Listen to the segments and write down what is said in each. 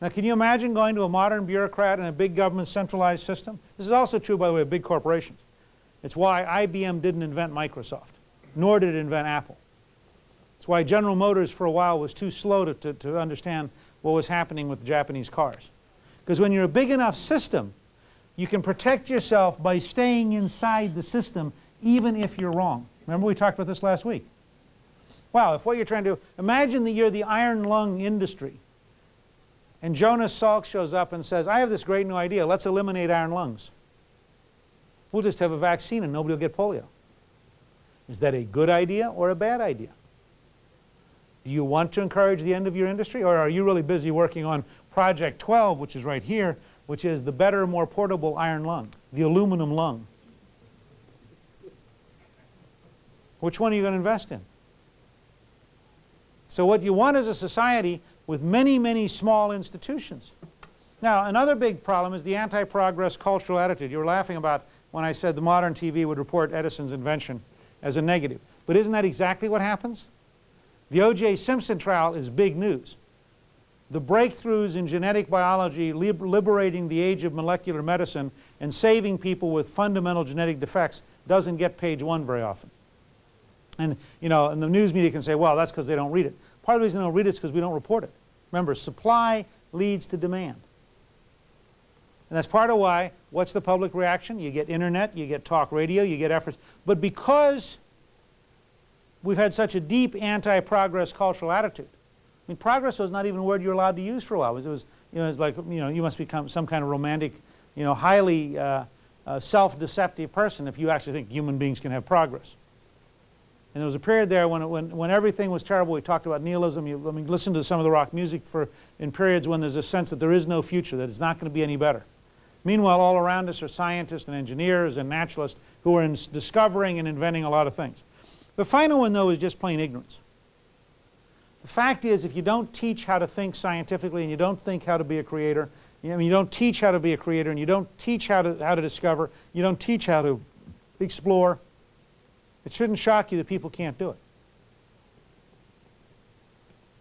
Now can you imagine going to a modern bureaucrat in a big government centralized system? This is also true, by the way, of big corporations. It's why IBM didn't invent Microsoft, nor did it invent Apple. It's why General Motors for a while was too slow to, to, to understand what was happening with Japanese cars. Because when you're a big enough system, you can protect yourself by staying inside the system even if you're wrong. Remember we talked about this last week. Wow, if what you're trying to, do, imagine that you're the iron lung industry and Jonas Salk shows up and says, I have this great new idea, let's eliminate iron lungs. We'll just have a vaccine and nobody will get polio. Is that a good idea or a bad idea? Do you want to encourage the end of your industry or are you really busy working on Project 12, which is right here, which is the better, more portable iron lung, the aluminum lung? Which one are you going to invest in? So what you want as a society with many, many small institutions. Now, another big problem is the anti-progress cultural attitude. You were laughing about when I said the modern TV would report Edison's invention as a negative. But isn't that exactly what happens? The O.J. Simpson trial is big news. The breakthroughs in genetic biology liberating the age of molecular medicine and saving people with fundamental genetic defects doesn't get page one very often. And, you know, and the news media can say, well, that's because they don't read it. Part of the reason they don't read it is because we don't report it. Remember, supply leads to demand. And that's part of why, what's the public reaction? You get internet, you get talk radio, you get efforts. But because we've had such a deep anti-progress cultural attitude, I mean, progress was not even a word you were allowed to use for a while. It was, it was you know, it was like, you know, you must become some kind of romantic, you know, highly uh, uh, self-deceptive person if you actually think human beings can have progress. And there was a period there when, when, when everything was terrible. We talked about nihilism. You, I mean, listen to some of the rock music for, in periods when there's a sense that there is no future, that it's not going to be any better. Meanwhile, all around us are scientists and engineers and naturalists who are discovering and inventing a lot of things. The final one, though, is just plain ignorance. The fact is, if you don't teach how to think scientifically and you don't think how to be a creator, you, you don't teach how to be a creator and you don't teach how to, how to discover, you don't teach how to explore, it shouldn't shock you that people can't do it.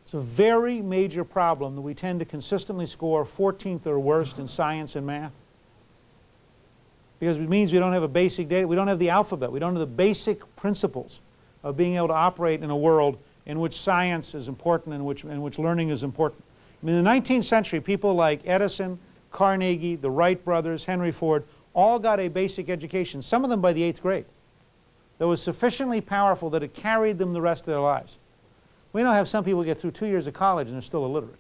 It's a very major problem that we tend to consistently score 14th or worst in science and math. Because it means we don't have a basic data, we don't have the alphabet, we don't have the basic principles of being able to operate in a world in which science is important and which, in which learning is important. I mean, in the 19th century, people like Edison, Carnegie, the Wright brothers, Henry Ford, all got a basic education, some of them by the eighth grade that was sufficiently powerful that it carried them the rest of their lives. We now have some people get through two years of college and they're still illiterate.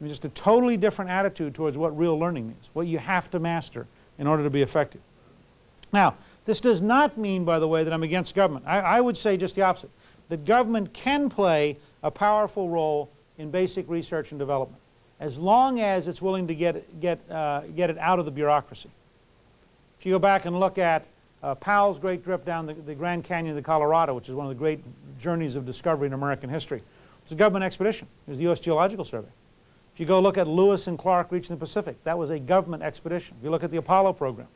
I mean, just a totally different attitude towards what real learning means, what you have to master in order to be effective. Now, this does not mean, by the way, that I'm against government. I, I would say just the opposite, that government can play a powerful role in basic research and development as long as it's willing to get, get, uh, get it out of the bureaucracy. If you go back and look at uh, Powell's great trip down the, the, Grand Canyon of the Colorado, which is one of the great journeys of discovery in American history. It was a government expedition. It was the U.S. Geological Survey. If you go look at Lewis and Clark reaching the Pacific, that was a government expedition. If you look at the Apollo program,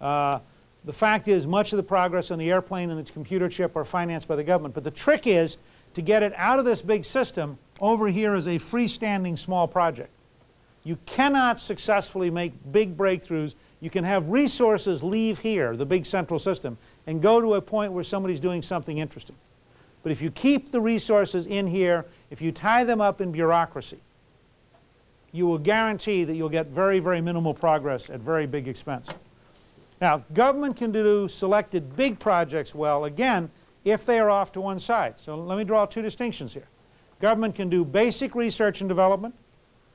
uh, the fact is much of the progress on the airplane and the computer chip are financed by the government. But the trick is to get it out of this big system over here as a freestanding small project. You cannot successfully make big breakthroughs you can have resources leave here, the big central system, and go to a point where somebody's doing something interesting. But if you keep the resources in here, if you tie them up in bureaucracy, you will guarantee that you'll get very, very minimal progress at very big expense. Now, government can do selected big projects well, again, if they are off to one side. So let me draw two distinctions here. Government can do basic research and development,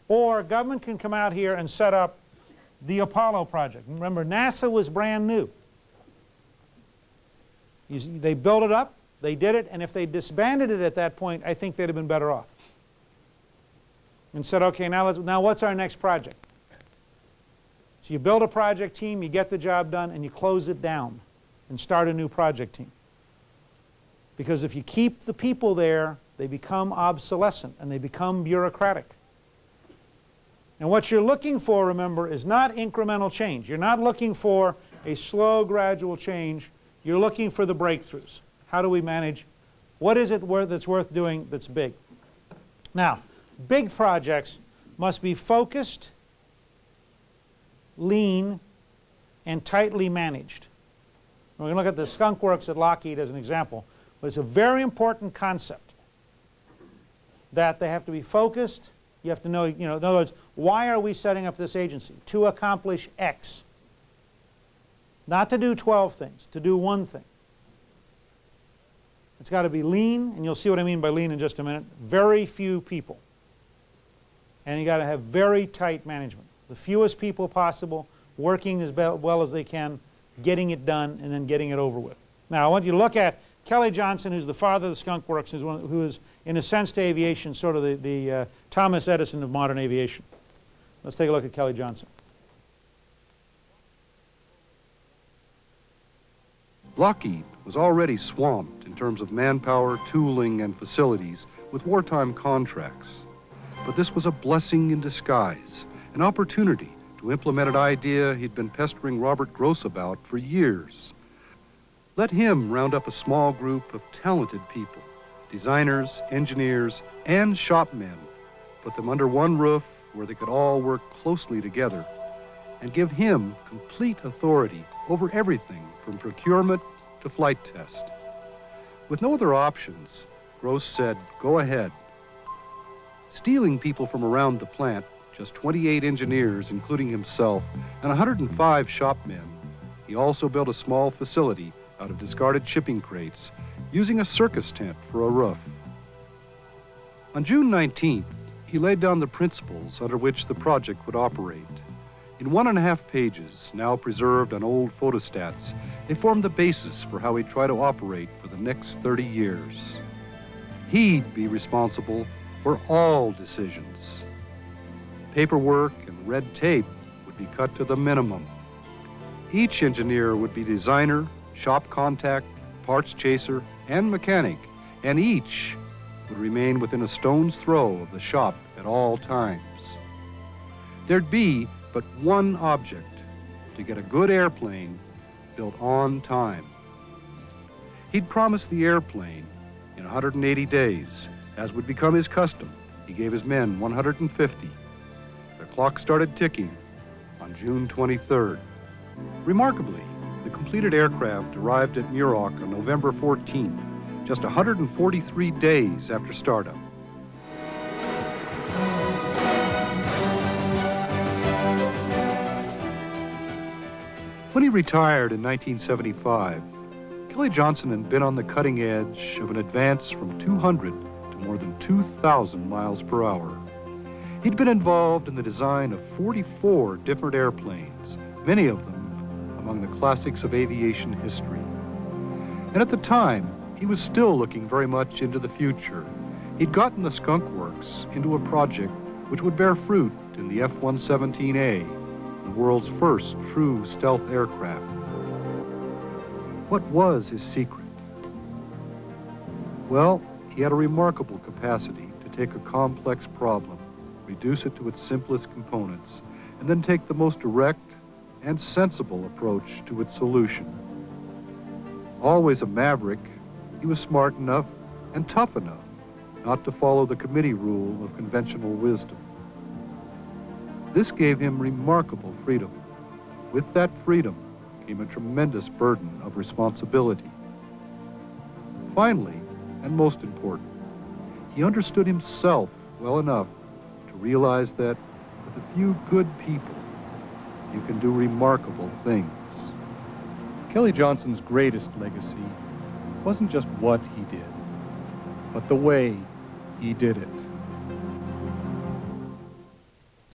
or government can come out here and set up the Apollo project. Remember, NASA was brand new. You, they built it up, they did it, and if they disbanded it at that point, I think they'd have been better off. And said, okay, now, let's, now what's our next project? So you build a project team, you get the job done, and you close it down and start a new project team. Because if you keep the people there, they become obsolescent and they become bureaucratic. And what you're looking for, remember, is not incremental change. You're not looking for a slow, gradual change. You're looking for the breakthroughs. How do we manage? What is it that's worth doing that's big? Now, big projects must be focused, lean, and tightly managed. We're going to look at the skunk works at Lockheed as an example, but it's a very important concept that they have to be focused. You have to know, you know, in other words, why are we setting up this agency? To accomplish X. Not to do 12 things, to do one thing. It's got to be lean, and you'll see what I mean by lean in just a minute. Very few people. And you got to have very tight management. The fewest people possible, working as well as they can, getting it done, and then getting it over with. Now, I want you to look at Kelly Johnson, who's the father of the skunk works, who's one, who is, in a sense to aviation, sort of the, the uh, Thomas Edison of modern aviation. Let's take a look at Kelly Johnson. Lockheed was already swamped in terms of manpower, tooling, and facilities with wartime contracts. But this was a blessing in disguise, an opportunity to implement an idea he'd been pestering Robert Gross about for years. Let him round up a small group of talented people, designers, engineers, and shopmen, put them under one roof where they could all work closely together, and give him complete authority over everything from procurement to flight test. With no other options, Gross said, go ahead. Stealing people from around the plant, just 28 engineers, including himself, and 105 shopmen, he also built a small facility out of discarded shipping crates, using a circus tent for a roof. On June 19th, he laid down the principles under which the project would operate. In one and a half pages, now preserved on old photostats, they formed the basis for how he'd try to operate for the next 30 years. He'd be responsible for all decisions. Paperwork and red tape would be cut to the minimum. Each engineer would be designer, shop contact, parts chaser, and mechanic, and each would remain within a stone's throw of the shop at all times. There'd be but one object to get a good airplane built on time. He'd promised the airplane in 180 days, as would become his custom. He gave his men 150. The clock started ticking on June 23rd. Remarkably, completed aircraft arrived at Muroc on November 14th, just 143 days after startup. When he retired in 1975, Kelly Johnson had been on the cutting edge of an advance from 200 to more than 2,000 miles per hour. He'd been involved in the design of 44 different airplanes, many of them among the classics of aviation history. And at the time, he was still looking very much into the future. He'd gotten the Skunk Works into a project which would bear fruit in the F-117A, the world's first true stealth aircraft. What was his secret? Well, he had a remarkable capacity to take a complex problem, reduce it to its simplest components, and then take the most direct and sensible approach to its solution. Always a maverick, he was smart enough and tough enough not to follow the committee rule of conventional wisdom. This gave him remarkable freedom. With that freedom came a tremendous burden of responsibility. Finally, and most important, he understood himself well enough to realize that with a few good people, you can do remarkable things. Kelly Johnson's greatest legacy wasn't just what he did, but the way he did it.